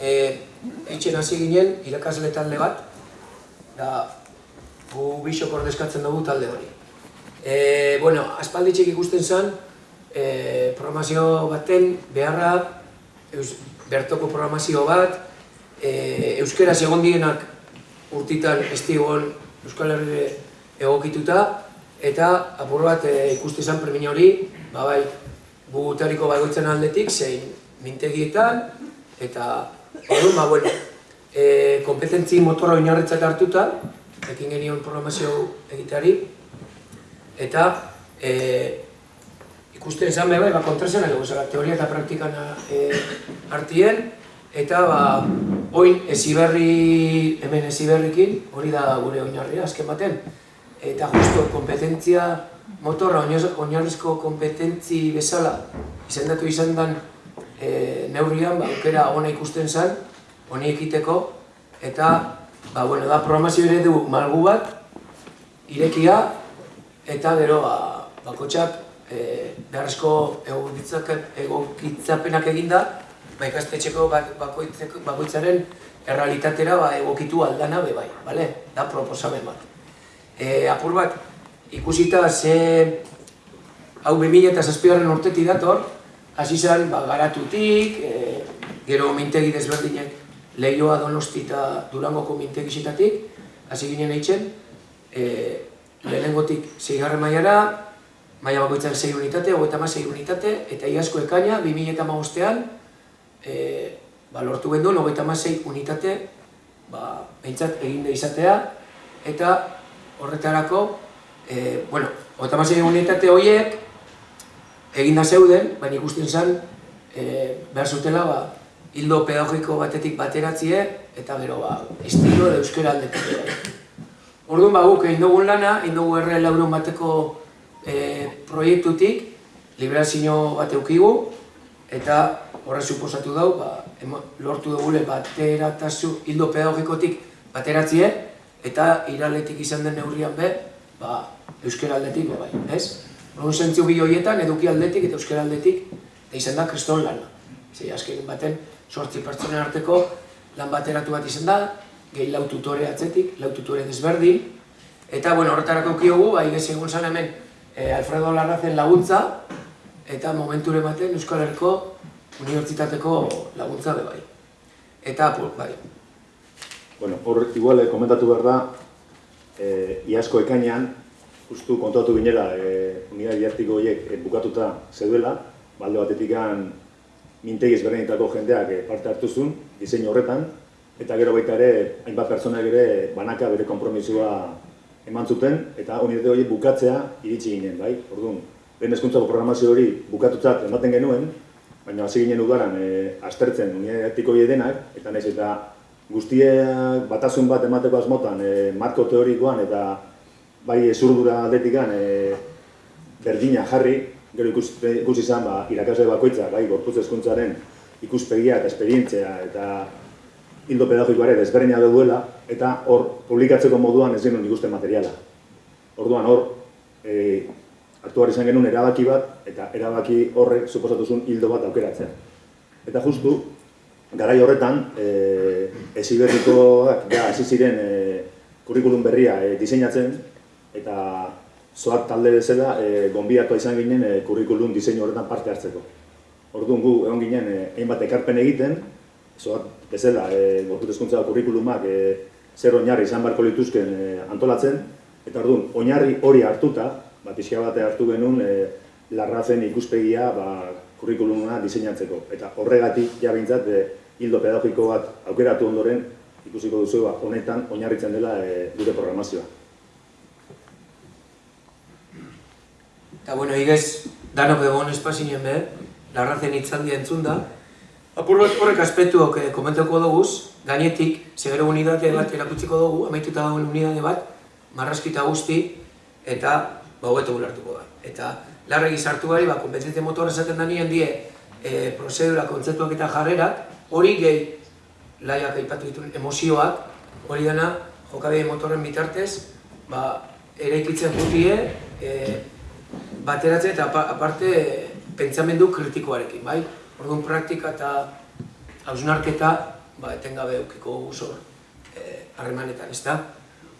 e, eitzen hasi ginen irakasle talde bat, da gu bisok ordezkatzen dugu talde hori. E, bueno, aspalditxek ikusten zen, e, programazio baten beharra, eus, bertoko programazio bat, e, euskeraz egon dienak urtitan estigon Euskal Herri egokituta, eta apur bat e, ikusten zen premia hori, ba bai, bugutariko bagoitzen aldetik, zein mintegietan, eta orduan, ba, bueno, e, kompetentzi motorra oinarritzat hartuta, ekin genion programazio egiteari, eta e, ikusten izan bai, ba, kontrazen edo, zara, teoria eta praktikan e, artien, eta ba, oin eziberri, hemen eziberrikin, hori da gure oinarria, azken baten, eta justo kompetentzia motorra, oinarrizko kompetentzi bezala, izendatu izan den e, neurrian, ba, aukera ona ikusten zen, honi ekiteko, eta, ba, bueno, da programazio ere du malgu bat, irekia, eta gero, ba, bakotxak, e, beharrezko egokitzapenak eginda, ba, ikastetxeko bakoitzaren errealitatera ba, egokitu aldana be bai, bale? da proposamen bat. E, apur bat, ikusita ze hau 2000 eta zazpigarren urtetik dator, hasi zen ba, garatutik, e, gero mintegi desberdinek lehioa donosti eta durangoko mintegi zitatik, hasi ginen eitzen, e, lehenengotik zeigarren mailara, maila bakoitzan 6 unitate, hogeita unitate, eta iazko ekaina, 2000 eta magostean, e, ba, lortu gendu, nogeita masei unitate ba, behintzat egin izatea, eta horretarako, e, bueno, nogeita masei unitate horiek egin da zeuden, baina ikusten zen, e, behar zutela, ba, hildo pedagogiko batetik bateratzie, eta gero, ba, estilo edo euskera aldetik. Orduan, ba, guk egin dugun lana, egin dugu erre laurun bateko e, proiektutik, liberazio bat eukigu, eta horre suposatu dau, ba, lortu dugule bateratazu hildo pedagogikotik bateratzie, eta iraletik izan den neurrian be, ba, euskera aldetik, bai, ez? Horren zentzio bi horietan, eduki aldetik eta euskera aldetik, eta izan da kriston lana. Zei, azken baten, sortzi pertsonen arteko lan bateratu bat izan da, gehi lau tutore atzetik, lau tutore desberdin, eta, bueno, horretarako kiogu, bai, gezi egun zan hemen, eh, Alfredo Larrazen laguntza, eta momenture baten Euskal Herriko unibertsitateko laguntza be bai. Eta apur, bai. Bueno, hor igual eh, komentatu behar da, eh, iazko ekainean, justu kontatu binela, eh, unidad diartiko horiek eh, bukatuta zeduela, balde batetik mintegi ezberdinetako jendeak eh, parte hartu zuen, diseinu horretan, eta gero baita ere, hainbat pertsonak ere banaka bere kompromisua eman zuten, eta unitate horiek bukatzea iritsi ginen, bai? Orduan, lehen eskuntzako programazio hori bukatutzat ematen genuen, baina hasi ginen udaran e, aztertzen unidatiko denak, eta nahiz eta guztiak batasun bat emateko asmotan e, marko teorikoan eta bai ezurdura aldetikan e, berdina jarri, gero ikusi, ikusi izan ba, irakasle bakoitza, bai gorputz eskuntzaren ikuspegia eta esperientzia eta hildo pedagogikoare desberdina duela, eta hor publikatzeko moduan ez genuen ikusten materiala. Orduan hor, e, hartu izan genuen erabaki bat, eta erabaki horrek suposatu zuen hildo bat aukeratzen. Eta justu, garai horretan, e, esiberrikoak ja, hasi ziren e, kurrikulum berria e, diseinatzen, eta zoak talde bezala e, gonbiatua izan ginen e, kurrikulum diseinu horretan parte hartzeko. Orduan gu egon ginen e, hainbat ekarpen egiten, zoak bezala e, gorkutezkuntza kurrikulumak e, zer oinarri izan barko lituzken e, antolatzen, eta orduan oinarri hori hartuta, ba, pixka bate hartu genuen e, larrazen ikuspegia ba, kurrikuluma diseinatzeko. Eta horregatik, ja bintzat, e, hildo pedagogiko bat aukeratu ondoren, ikusiko duzu, ba, honetan oinarritzen dela e, gure programazioa. Eta, bueno, igez, danok egon espazinen be, larrazen itzaldia entzun da. Apur bat horrek aspektuok eh, komentako duguz, gainetik, segero unidade bat erakutsiko dugu, amaituta dagoen unidade bat, marraskita guzti, eta ba, hobeto gulartuko da. Eta larregi sartu gari, ba, kompetentzia motorra esaten da nien die e, prozedura, kontzeptuak eta jarrerak, hori gehi laiak aipatu dituen emozioak, hori dena jokabide motorren bitartez, ba, ere ikitzen jutie, e, bateratzen eta aparte pentsamendu kritikoarekin, bai? Orduan praktika eta hausnarketa ba, etengabe eukiko guzor harremanetan, ezta?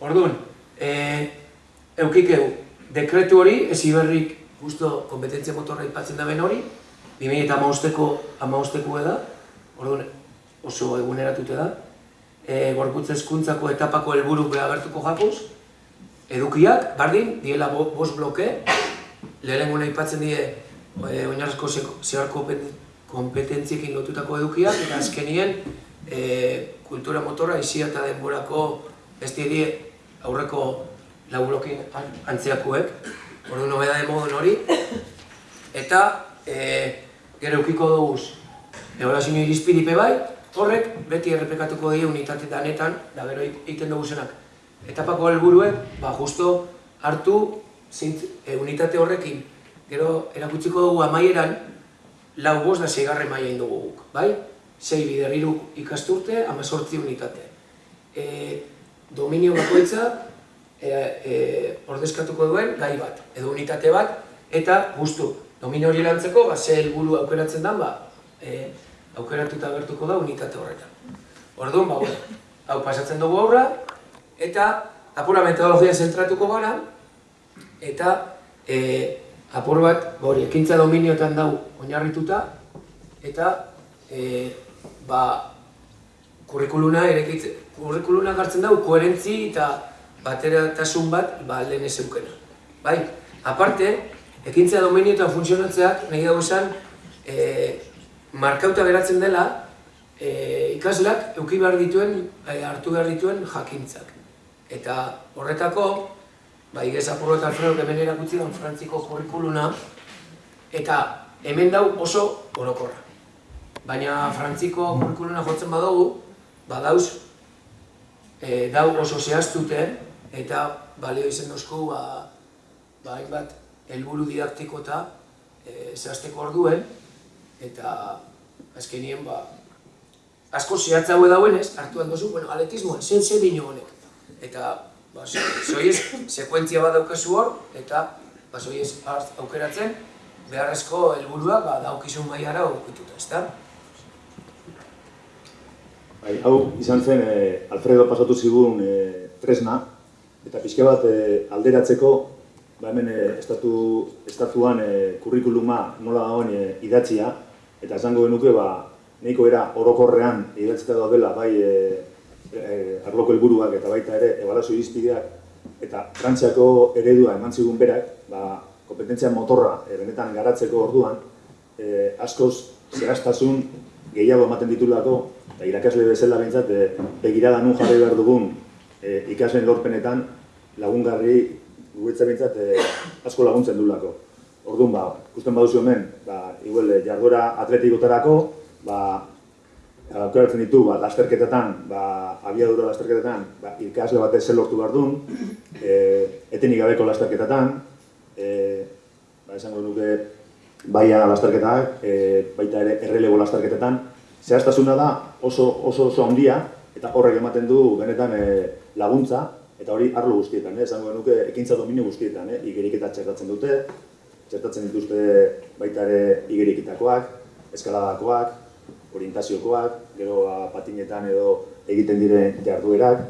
Orduan, e, eukikeu, dekretu hori, ezi berrik justo kompetentzia motorra ipatzen daben hori, 2000 eta amausteko, amausteko da, orduan oso eguneratute da, e, gorputz eskuntzako etapako helburu behagertuko jakuz, edukiak, bardin, diela bo, bos bloke, lehenengo ipatzen die e, oinarrezko zehar kompetentziekin lotutako edukiak, eta azkenien e, kultura motorra izia eta denborako ez die aurreko lau blokin antzeakuek, ordu nobeda de modun hori, eta e, gero eukiko dugu egorazio irizpidipe bai, horrek beti errepekatuko die unitate danetan, da gero egiten dugu zenak. Etapako helburuek, ba, justo hartu zint, e, unitate horrekin, gero erakutsiko dugu amaieran, lau bost da zeigarre maia indugu guk, bai? Sei bider ikasturte, amazortzi unitate. E, dominio bakoitza e, e, ordezkatuko duen gai bat, edo unitate bat, eta justu, dominio hori lantzeko, ba, ze helburu aukeratzen dan, ba, e, aukeratuta bertuko da unitate horretan. Orduan, ba, hau pasatzen dugu aurra, eta apura metodologia zentratuko gara, eta e, apur bat, hori, ekintza dominioetan dau oinarrituta, eta e, ba, kurrikuluna erekitzen, kurrikuluna gartzen dau, koherentzi eta bateratasun bat ba, lehen ez eukena. Bai, aparte, ekintza dominioetan funtzionatzeak nahi dago esan, e, markauta geratzen dela, e, ikaslak euki behar dituen, e, hartu behar dituen jakintzak. Eta horretako, ba, igez apurro eta alfredo hemen erakutzi den frantziko kurrikuluna, eta hemen dau oso orokorra. Baina frantziko kurrikuluna jotzen badugu, badauz, e, dau oso zehaztute, eta balio izen dozko, ba, ba, hainbat, helburu didaktiko eta e, zehazteko orduen, eta azkenien, ba, asko zehatza hau dauenez, hartuan dozu, bueno, atletismoan, zen zen dino honek. Eta, ba, zoiez, sekuentzia bat daukazu hor, eta, ba, zoiez, aukeratzen, beharrezko helburuak ba, daukizun maiara okituta, ezta? Bai, hau izan zen, eh, Alfredo pasatu zigun eh, tresna, eta pixke bat eh, alderatzeko, ba hemen eh, estatu, estatuan eh, kurrikuluma nola dagoen eh, idatzia, eta esango genuke, ba, nahiko era orokorrean idatzita daudela bai e, e, arloko helburuak eta baita ere ebalazio irizpideak eta Frantziako eredua eman zigun berak, ba, kompetentzia motorra e, benetan garatzeko orduan, e, askoz zehaztasun gehiago ematen ditulako, eta irakasle bezala behintzat, e, begirada nun jarri behar dugun e, ikasleen lorpenetan lagungarri guetza behintzat e, asko laguntzen dulako. Orduan, ba, ikusten baduzu hemen, ba, igual, jarduera atletikotarako, ba, aukeratzen ditu, ba, lasterketetan, ba, abiadura lasterketetan, ba, ikasle batez zer lortu behar duen, e, etenik gabeko lasterketetan, e, ba, esango nuke, baia lasterketak, e, baita ere errelego lasterketetan, zehaztasuna da oso oso oso handia, eta horrek ematen du benetan e, laguntza, eta hori arlo guztietan, eh? esango nuke ekintza dominio guztietan, eh? igeriketa txertatzen dute, txertatzen dituzte baita ere igeriketakoak, eskaladakoak, orientaziokoak, gero ba, patinetan edo egiten diren jarduerak,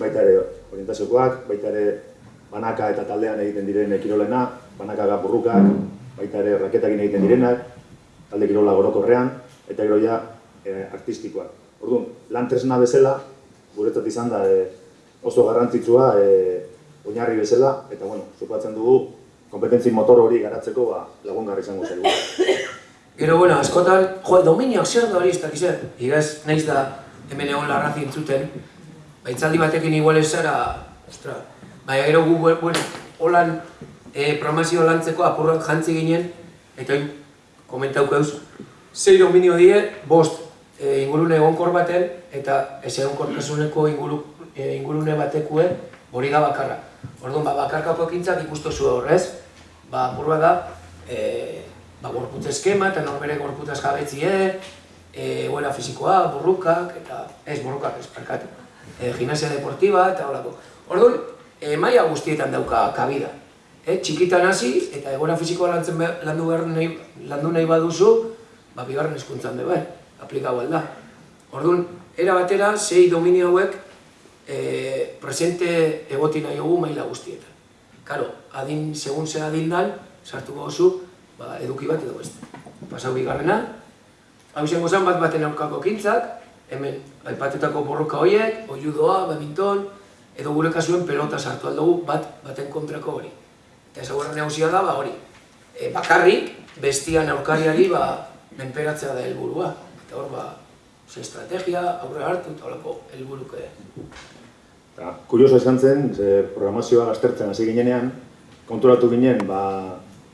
baita ere orientaziokoak, baita ere banaka eta taldean egiten diren kirolena, banaka gapurrukak, baita ere raketakin egiten direnak, talde kirola gorokorrean, eta gero ja e, artistikoak. Orduan, lan tresna bezala, guretzat izan da e, oso garrantzitsua e, oinarri bezala, eta bueno, supatzen dugu, kompetentzi motor hori garatzeko ba, lagungarri izango zaigu. Gero, bueno, askotan, jo, dominioak zer da hori ez dakiz, igaz, nahiz da hemen egon larrazi entzuten, baitzaldi batekin igual zara, ostra, baina gero gu, bueno, holan e, promesio lantzeko apurrak jantzi ginen, eta hain, komentauko eus, zei dominio die, bost, e, ingurune egonkor baten, eta ez egonkortasuneko inguru, e, ingurune batekue, hori da bakarra. Orduan, ba, bakarkako ekintzak ikustu zu horrez, ba, apurra da, e, ba, gorputz eskema eta norbere gorputaz jabetzie, e, buena fizikoa, burrukak, eta ez burrukak, ez parkatu, e, gimnasia deportiba eta horako. Orduan, e, maia guztietan dauka kabida. E, txikitan hasi eta egora fizikoa lantzen landu, nahi, landu nahi baduzu, ba, bigarren eskuntzan be bai, aplikau da. Orduan, era batera, sei dominio hauek e, presente egoti nahi maila guztietan. Karo, adin, segun ze adin dan, sartuko gozu, ba, eduki bat edo beste. Pasau bigarrena, hau izango zen bat baten aurkako kintzak, hemen aipatutako borroka horiek, oiudoa, badminton, edo gure kasuen pelota sartu aldugu bat baten kontrako hori. Eta ezagurra nagusia da, ba, hori, e, bakarrik, bestian aurkariari, ba, menperatzea da helburua. Eta hor, ba, ze estrategia, aurre hartu, eta horako helburuke. Eta, kurioso esan zen, ze programazioa gaztertzen hasi ginenean, konturatu ginen, ba,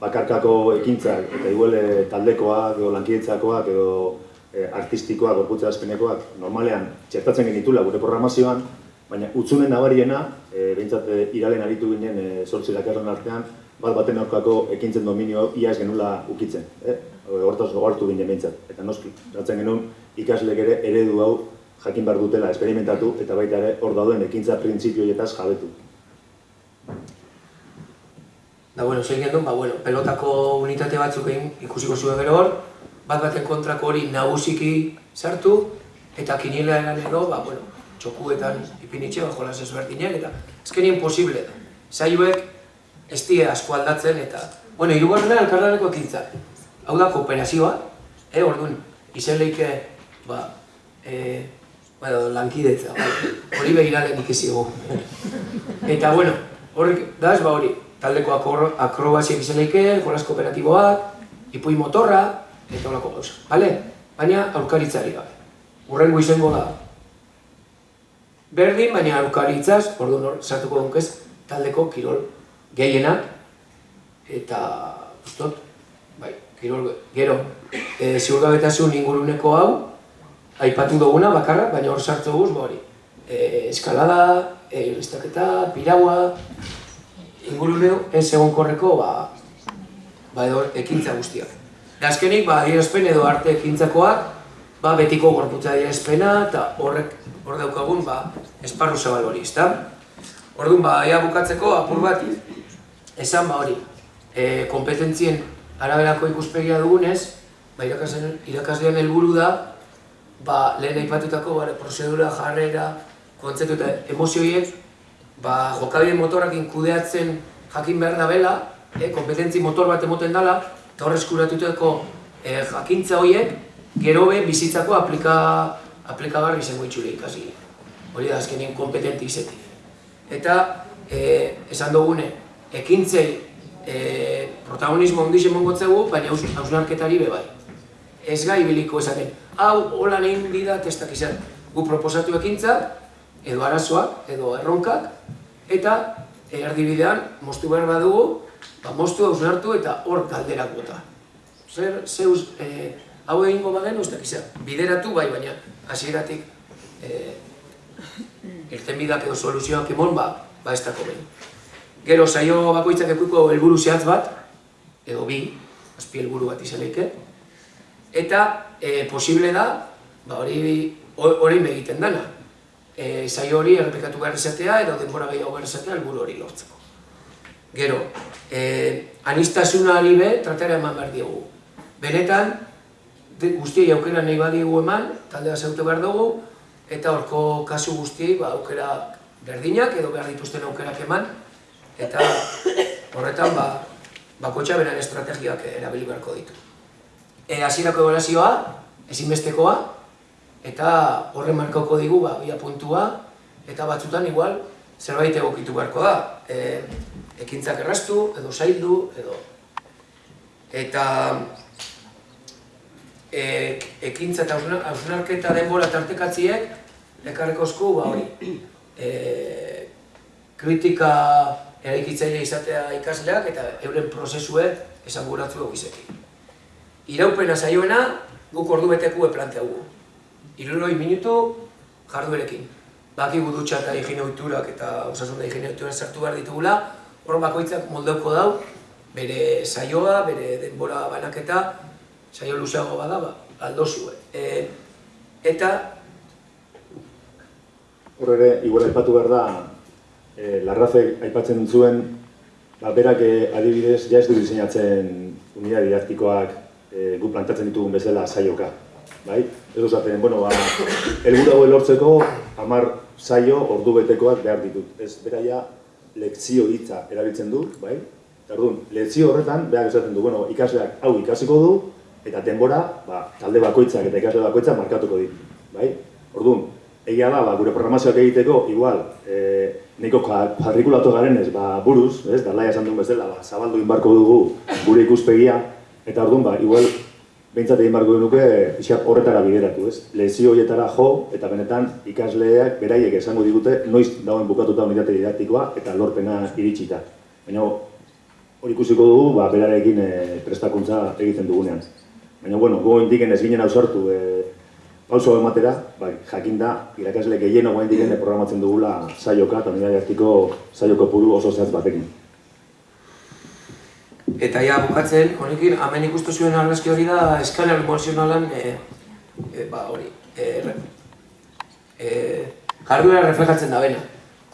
bakarkako ekintzak, eta igual eh, taldekoak, edo lankidetzakoak, edo e, artistikoak, gorputza azpenekoak, normalean txertatzen genitula gure programazioan, baina utzunen nabariena, e, behintzat e, iralen aritu ginen e, sortzi dakarren artean, bat baten aurkako ekintzen dominio ia genula ukitzen. Eh? Hortaz gogartu ginen behintzat. Eta noski, ratzen genuen ikaslek ere eredu hau jakin behar dutela esperimentatu eta baita ere hor dauden ekintza printzipioietaz jabetu. Da, bueno, zein gendun, ba, bueno, pelotako unitate batzuk egin ikusiko zuen gero hor, bat baten kontrako hori nagusiki sartu, eta kinila eran edo, ba, bueno, txokuetan ipinitxe, bajo las ezberdinak, eta ezkenien posible da. Zaiuek ez die asko aldatzen, eta, bueno, irugarrena elkarlaneko ekintzak. Hau da, kooperazioa, eh, orduan, izen lehike, ba, eh, bueno, lankidetza, bai. hori begiralen ikisigu. eta, bueno, horrek, da ez, ba, hori, taldeko akrobaziak izan leike, jolas kooperatiboak, ipui motorra, eta holako gauza, bale? Baina aurkaritzari gabe. Urrengo izango da. Berdin, baina aurkaritzaz, ordu nor, sartuko dunkez, taldeko kirol gehienak, eta, ustot, bai, kirol, gero, e, ziurgabetasun inguruneko hau, aipatu duguna bakarra, baina hor sartu guz, hori, e, eskalada, e, piraua, inguruneo ez egon korreko ba, ba edo ekintza guztiak. Azkenik, ba, adierazpen edo arte ekintzakoak, ba, betiko gorputza adierazpena eta horrek hor daukagun ba, esparru zabal hori, ezta? Orduan, ba, ea bukatzeko apur bat, esan ba hori, e, kompetentzien araberako ikuspegia dugunez, ba, irakaslean helburu da, ba, lehen aipatutako ba, prozedura, jarrera, kontzeptu eta emozioiek ba, jokabide motorrakin kudeatzen jakin behar da bela, eh, kompetentzi motor bat emoten dela, eta horrez kuratuteko eh, jakintza horiek, gero be bizitzako aplika, aplikagarri izango itxure ikasi. Hori da, azkenien kompetenti izetik. Eta, eh, esan dugune, ekintzei eh, protagonismo ondiz emongotzegu, baina hausnarketari be bai. Ez gai biliko esaten, hau, hola nehin bida testak izan. Gu proposatu ekintza, edo arazoak, edo erronkak, eta erdibidean, moztu behar badugu, ba, moztu hausnartu eta hor galderak bota. Zer, zeuz, e, hau egingo baden, ustak izan, bideratu bai, baina hasieratik e, irten bidak edo soluzioak emon, ba, ba ez dako behin. Gero, saio bakoitzak ekuiko helburu zehatz bat, edo bi, azpi helburu bat izaleike, eta e, posible da, ba, hori hori egiten dana, e, saio hori errepikatu behar izatea edo denbora gehiago behar izatea helburu hori lortzeko. Gero, e, anistasunari be, tratera eman behar diogu. Benetan, guztiei aukera nahi badigu eman, taldea zeute behar dugu, eta horko kasu guztiei ba, aukera berdinak edo behar dituzten aukerak eman, eta horretan ba, bakotxa beren estrategiak erabili beharko ditu. E, Azirako evolazioa, ezinbestekoa, eta horren markauko digu ba, bia puntua, eta batzutan igual zerbait egokitu beharko da. E, ekintzak erraztu, edo zaildu, edo... Eta e, ekintza eta hausnarketa denbora tartekatziek ekarreko esku, ba hori, e, kritika eraikitzaile izatea ikasleak eta euren prozesue esanguratzu dugu izeki. Iraupena zaioena, guk ordu betekue planteagu iruroi minutu jarduerekin. Baki gudutxa eta higiene oiturak eta osasun da higiene oiturak sartu behar ditugula, hor bakoitzak moldeuko dau, bere saioa, bere denbora banaketa, saio luzeago bada, ba, aldo zuen. E, eta... Hor ere, igual aipatu behar da, e, larrazek aipatzen zuen, ba, berak e, adibidez, ja ez du diseinatzen unidad didaktikoak e, gu plantatzen ditugun bezala saioka. Bai? Ez esaten, bueno, ba, helburu hau lortzeko hamar saio ordu betekoak behar ditut. Ez beraia lekzio hitza erabiltzen du, bai? Eta orduan, lekzio horretan behar esaten du, bueno, ikasleak hau ikasiko du eta denbora, ba, talde bakoitzak eta ikasle bakoitzak markatuko ditu, bai? Orduan, egia da, ba, gure programazioak egiteko, igual, e, nahiko jarrikulatu garen ez, ba, buruz, ez, darlaia esan duen bezala, ba, zabaldu inbarko dugu gure ikuspegia, eta orduan, ba, igual, behintzat egin barko genuke pixkat horretara bideratu, ez? Lezio horietara jo, eta benetan ikasleak beraiek esango digute noiz dagoen bukatuta unitate didaktikoa eta lorpena iritsita. Baina hori ikusiko dugu, ba, berarekin e, prestakuntza egiten dugunean. Baina, bueno, go indiken ez ginen ausartu e, pauso ematera, ba, jakinda, irakasle gehien ogo indiken programatzen dugula saioka, eta unidade didaktiko saioko puru oso zehatz batekin. Eta ja, bukatzen, honekin, hemen ikustu zuen argazki hori da, eskaner emozionalan, e, e, ba, hori, e, re, e, jarduera reflejatzen da bena.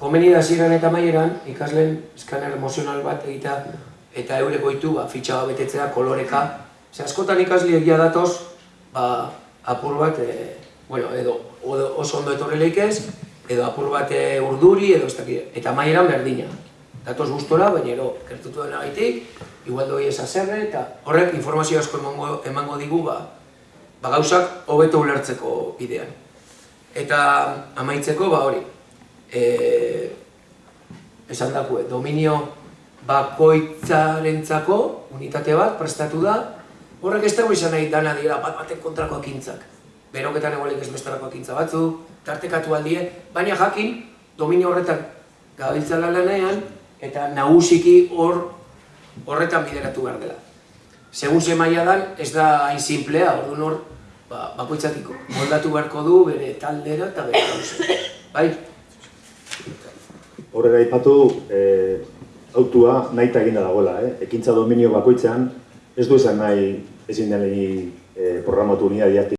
Komeni da ziren eta maieran, ikasleen eskaner emozional bat egitea, eta eurek goitu, ba, fitxa betetzea, koloreka. Ze askotan ikasle egia datoz, ba, apur bat, e, bueno, edo, oso ondo etorri leikez, edo apur bat e, urduri, edo ez dakit, eta maieran berdina. Datoz gustora, baina ero, kertutu dena gaitik, igual doi esa zerre, eta horrek informazio asko emango, emango digu, ba, ba gauzak hobeto ulertzeko bidean. Eta amaitzeko, ba hori, e, esan dakue, dominio bakoitzarentzako unitate bat prestatu da, horrek ez dago izan nahi dana dira bat batek kontrako akintzak. Beroketan egolik ez bestarako akintza batzu, tartekatu aldie, baina jakin dominio horretan gabiltzala lanean, eta nagusiki hor horretan bideratu behar dela. Segun ze maila dan, ez da hain simplea, orduan hor, ba, bakoitzatiko. Moldatu beharko du bere taldera eta bere gauza. Bai? Horrela ipatu, e, autua nahi eta eginda dagoela, eh? ekintza dominio bakoitzean, ez du esan nahi ezin den e, programatu unidad